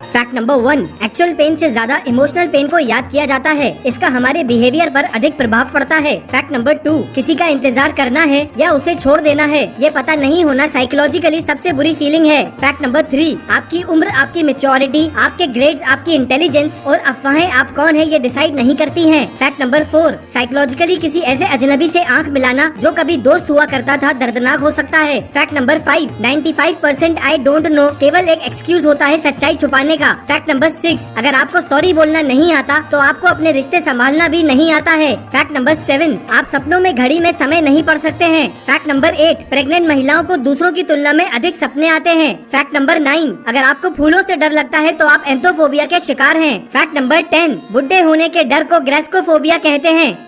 Fact number one actual pain से ज़्यादा emotional pain को याद किया जाता है। इसका हमारे बिहेवियर पर अधिक प्रभाव पड़ता है। फैक्ट नंबर टू किसी का इंतज़ार करना है या उसे छोड़ देना है, ये पता नहीं होना साइकोलॉजिकली सबसे बुरी फीलिंग है। फैक्ट नंबर थ्री आपकी उम्र, आपकी मेच्योरिटी आपके ग्रेड्स आपकी इंटेलिजेंस और अफवाहें आप कौन है, ये डिसाइड नहीं करती है। फैक्ट नंबर फोर साइकोलॉजिकली किसी ऐसे अजनबी ऐसी आँख मिलाना जो कभी दोस्त हुआ करता था, दर्दनाक हो सकता है। Fact number five ninety five percent I don't know केवल एक एक्सक्यूज होता है सच्चाई छुपाने का। फैक्ट नंबर सिक्स अगर आपको सॉरी बोलना नहीं आता तो आपको अपने रिश्ते संभालना भी नहीं आता है। फैक्ट नंबर सेवन आप सपनों में घड़ी में समय नहीं पढ़ सकते हैं। फैक्ट नंबर एट प्रेग्नेंट महिलाओं को दूसरों की तुलना में अधिक सपने आते हैं। फैक्ट नंबर नाइन अगर आपको फूलों से डर लगता है तो आप एंथोफोबिया के शिकार हैं। फैक्ट नंबर टेन बुढ़े होने के डर को ग्रेस्कोफोबिया कहते हैं।